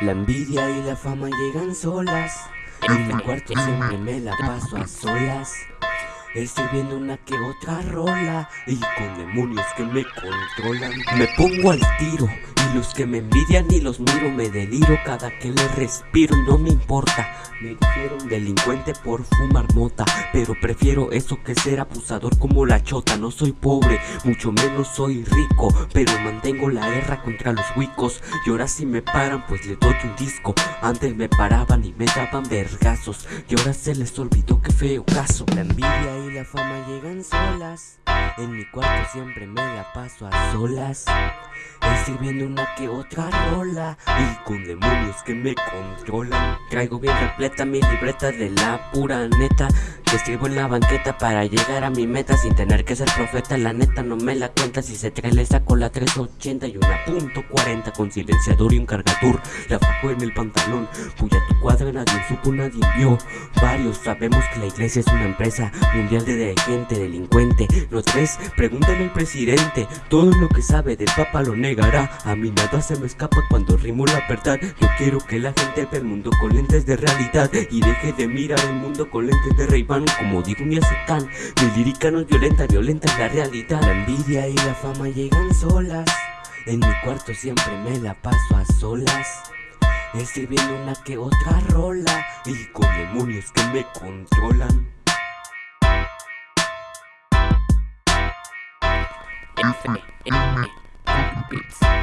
La envidia y la fama llegan solas. En mi cuarto siempre me la paso a solas. Estoy viendo una que otra rola y con demonios que me controlan. Me pongo al tiro y los que me envidian y los miro me deliro. Cada que le respiro no me importa. Me dijeron delincuente por fumar mota, pero prefiero eso que ser abusador como la chota. No soy pobre, mucho menos soy rico, pero mantengo la guerra contra los huicos. Y ahora si me paran, pues le doy un disco. Antes me paraban y me daban vergazos, y ahora se les olvidó que feo caso. La envidia y la fama llegan solas. En mi cuarto siempre me la paso a solas. Escribiendo una que otra rola Y con demonios que me controlan. Traigo bien repleta mi libreta de la pura neta. Que escribo en la banqueta para llegar a mi meta sin tener que ser profeta. La neta no me la cuenta si se trae le saco la 380 y una punto 40 Con silenciador y un cargador La fajo en el pantalón Puya tu cuadra nadie supo nadie vio. Varios sabemos que la iglesia es una empresa mundial de gente delincuente. No tres, pregúntale al presidente Todo lo que sabe del papa lo negará. A mí nada se me escapa cuando rimo la verdad. Yo quiero que la gente vea el mundo con lentes de realidad Y deje de mirar el mundo con lentes de ray como digo mi acetán Mi lírica no es violenta, violenta es la realidad. La envidia y la fama llegan solas. En mi cuarto siempre me la paso a solas Escribiendo una que otra rola Y con demonios que me controlan beats.